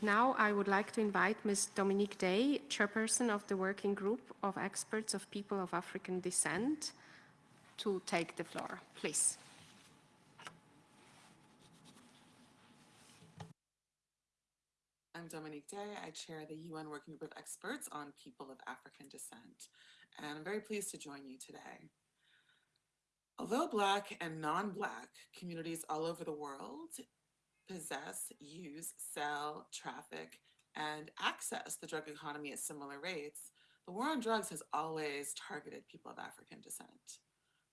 Now I would like to invite Ms. Dominique Day, chairperson of the working group of experts of people of African descent, to take the floor, please. I'm Dominique Day. I chair the UN Working Group of Experts on People of African Descent, and I'm very pleased to join you today. Although Black and non-Black communities all over the world possess, use, sell, traffic, and access the drug economy at similar rates, the war on drugs has always targeted people of African descent.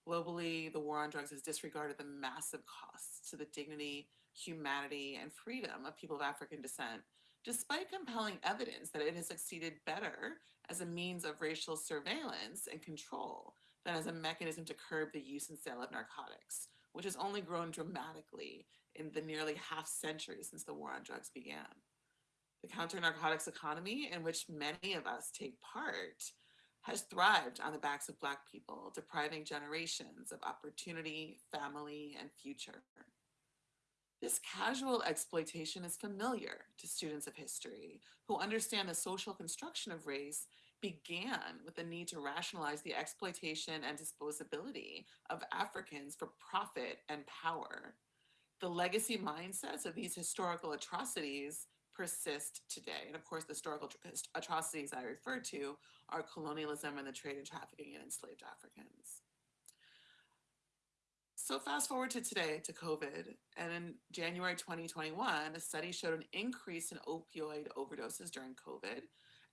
Globally, the war on drugs has disregarded the massive costs to the dignity, humanity, and freedom of people of African descent, despite compelling evidence that it has succeeded better as a means of racial surveillance and control than as a mechanism to curb the use and sale of narcotics, which has only grown dramatically in the nearly half century since the war on drugs began. The counter-narcotics economy in which many of us take part has thrived on the backs of Black people, depriving generations of opportunity, family, and future. This casual exploitation is familiar to students of history who understand the social construction of race began with the need to rationalize the exploitation and disposability of Africans for profit and power. The legacy mindsets of these historical atrocities persist today. And of course, the historical atrocities I refer to are colonialism and the trade and trafficking in enslaved Africans. So fast forward to today, to COVID, and in January 2021, a study showed an increase in opioid overdoses during COVID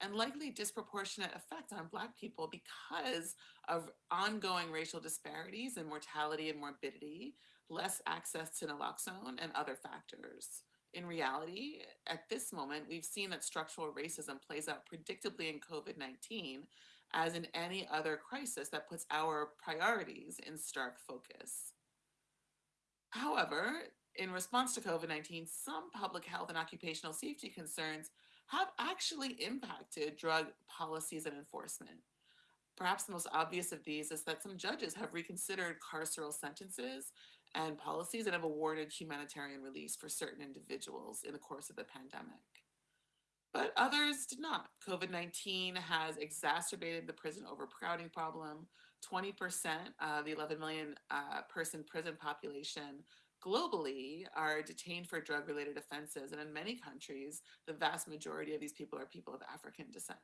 and likely disproportionate effect on Black people because of ongoing racial disparities in mortality and morbidity, less access to naloxone, and other factors. In reality, at this moment, we've seen that structural racism plays out predictably in COVID-19 as in any other crisis that puts our priorities in stark focus. However, in response to COVID-19, some public health and occupational safety concerns have actually impacted drug policies and enforcement. Perhaps the most obvious of these is that some judges have reconsidered carceral sentences and policies and have awarded humanitarian release for certain individuals in the course of the pandemic. But others did not. COVID-19 has exacerbated the prison overcrowding problem, 20% of the 11 million uh, person prison population globally are detained for drug related offenses. And in many countries, the vast majority of these people are people of African descent.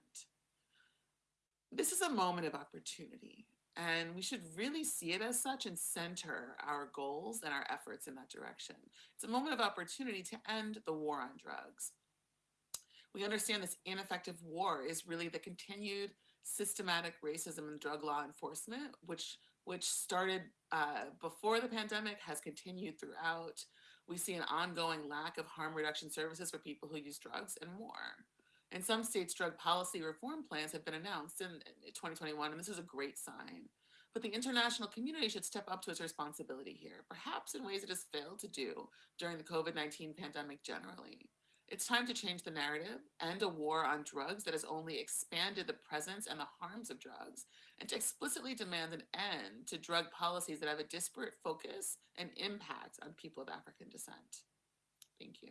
This is a moment of opportunity, and we should really see it as such and center our goals and our efforts in that direction. It's a moment of opportunity to end the war on drugs. We understand this ineffective war is really the continued systematic racism in drug law enforcement, which which started uh, before the pandemic, has continued throughout. We see an ongoing lack of harm reduction services for people who use drugs and more. In some states, drug policy reform plans have been announced in 2021, and this is a great sign. But the international community should step up to its responsibility here, perhaps in ways it has failed to do during the COVID-19 pandemic generally. It's time to change the narrative, end a war on drugs that has only expanded the presence and the harms of drugs, and to explicitly demand an end to drug policies that have a disparate focus and impact on people of African descent. Thank you.